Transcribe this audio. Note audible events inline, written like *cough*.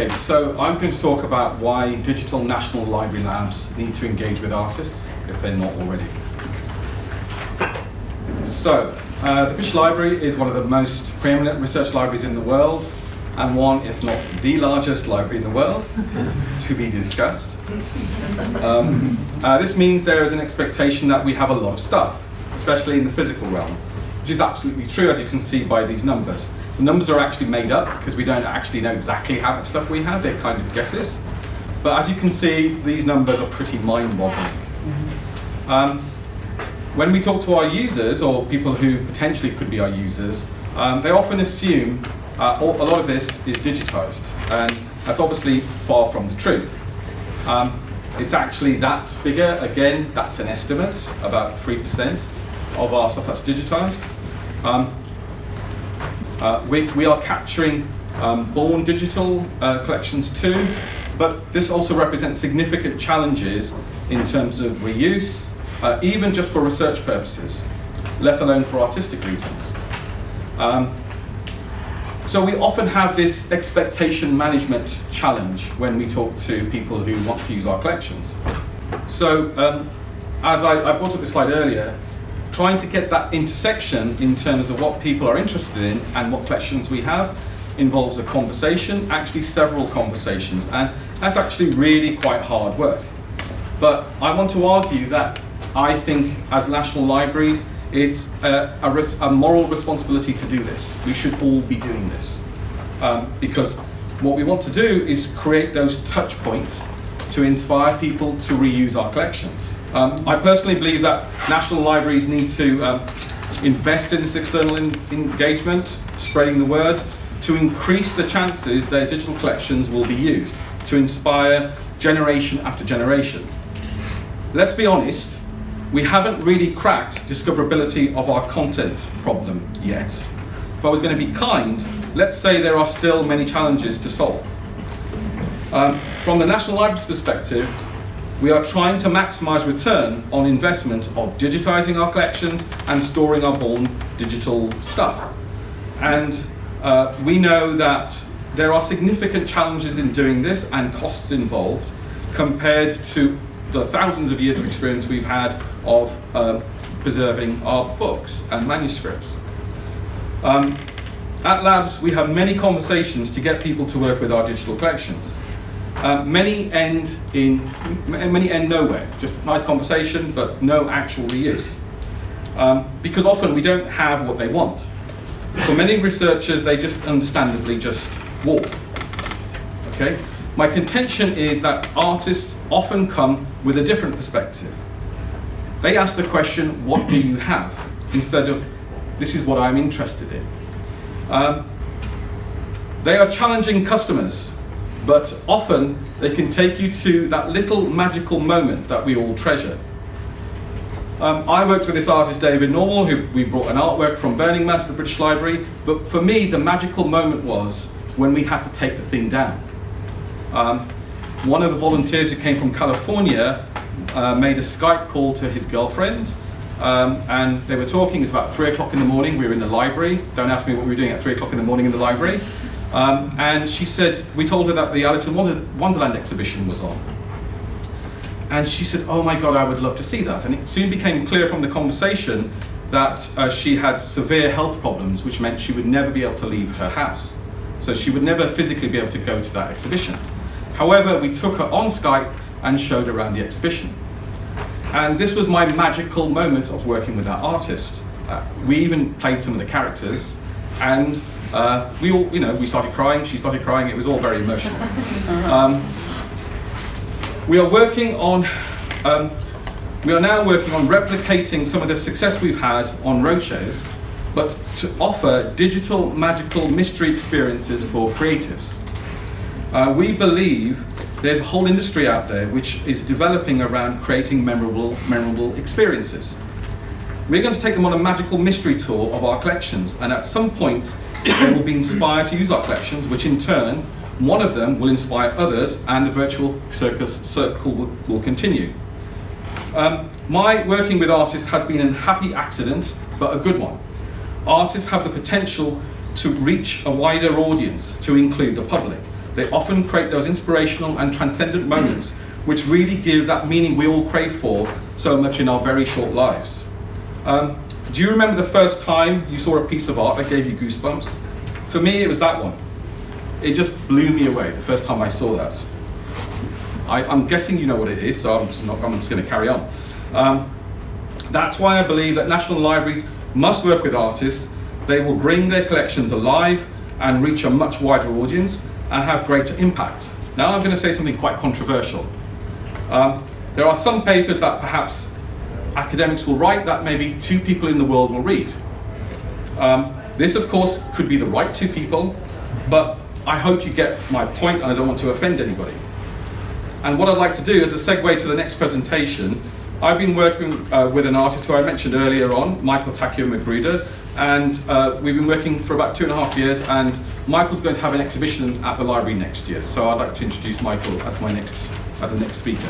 Okay, so I'm going to talk about why digital national library labs need to engage with artists if they're not already. So, uh, the British Library is one of the most preeminent research libraries in the world and one, if not the largest library in the world, *laughs* to be discussed. Um, uh, this means there is an expectation that we have a lot of stuff, especially in the physical realm, which is absolutely true as you can see by these numbers. The numbers are actually made up because we don't actually know exactly how much stuff we have, they're kind of guesses. But as you can see, these numbers are pretty mind-boggling. Um, when we talk to our users, or people who potentially could be our users, um, they often assume uh, a lot of this is digitized, and that's obviously far from the truth. Um, it's actually that figure, again, that's an estimate, about 3% of our stuff that's digitized. Um, uh, we, we are capturing um, born digital uh, collections too, but this also represents significant challenges in terms of reuse, uh, even just for research purposes, let alone for artistic reasons. Um, so we often have this expectation management challenge when we talk to people who want to use our collections. So um, as I, I brought up this slide earlier, trying to get that intersection in terms of what people are interested in and what collections we have involves a conversation, actually several conversations, and that's actually really quite hard work. But I want to argue that I think as national libraries, it's a, a, a moral responsibility to do this. We should all be doing this. Um, because what we want to do is create those touch points to inspire people to reuse our collections. Um, I personally believe that national libraries need to um, invest in this external engagement, spreading the word, to increase the chances their digital collections will be used, to inspire generation after generation. Let's be honest, we haven't really cracked discoverability of our content problem yet. If I was going to be kind, let's say there are still many challenges to solve. Um, from the National Library's perspective, we are trying to maximize return on investment of digitizing our collections and storing our born digital stuff. And uh, we know that there are significant challenges in doing this and costs involved compared to the thousands of years of experience we've had of uh, preserving our books and manuscripts. Um, at Labs, we have many conversations to get people to work with our digital collections. Uh, many end in many end nowhere, just nice conversation, but no actual reuse. Um, because often we don't have what they want. For many researchers, they just understandably just walk. Okay? My contention is that artists often come with a different perspective. They ask the question, what do you have? Instead of, this is what I'm interested in. Um, they are challenging customers, but often they can take you to that little magical moment that we all treasure. Um, I worked with this artist, David Normal, who we brought an artwork from Burning Man to the British Library, but for me, the magical moment was when we had to take the thing down. Um, one of the volunteers who came from California uh, made a Skype call to his girlfriend um, and they were talking, it was about three o'clock in the morning, we were in the library. Don't ask me what we were doing at three o'clock in the morning in the library. Um, and she said, we told her that the Alice in Wonderland exhibition was on. And she said, oh my God, I would love to see that. And it soon became clear from the conversation that uh, she had severe health problems, which meant she would never be able to leave her house. So she would never physically be able to go to that exhibition. However, we took her on Skype and showed around the exhibition. And this was my magical moment of working with that artist. Uh, we even played some of the characters and uh, we all, you know, we started crying, she started crying, it was all very emotional. *laughs* Um, we are working on, um, we are now working on replicating some of the success we've had on roadshows, but to offer digital magical mystery experiences for creatives. Uh, we believe there's a whole industry out there which is developing around creating memorable, memorable experiences. We're going to take them on a magical mystery tour of our collections, and at some point, they will be inspired to use our collections, which in turn, one of them will inspire others, and the virtual circus circle will, will continue. Um, my working with artists has been a happy accident, but a good one. Artists have the potential to reach a wider audience, to include the public. They often create those inspirational and transcendent moments which really give that meaning we all crave for so much in our very short lives. Um, do you remember the first time you saw a piece of art that gave you goosebumps? For me, it was that one. It just blew me away the first time I saw that. I, am guessing you know what it is, so I'm just, just going to carry on. Um, that's why I believe that national libraries must work with artists. They will bring their collections alive and reach a much wider audience and have greater impact. Now I'm going to say something quite controversial. Um, there are some papers that perhaps academics will write that maybe two people in the world will read. Um, this, of course, could be the right two people, but I hope you get my point and I don't want to offend anybody. And what I'd like to do as a segue to the next presentation, I've been working uh, with an artist who I mentioned earlier on, Michael Takeo Magruder, and uh, we've been working for about two and a half years, and Michael's going to have an exhibition at the library next year. So I'd like to introduce Michael as my next, as the next speaker.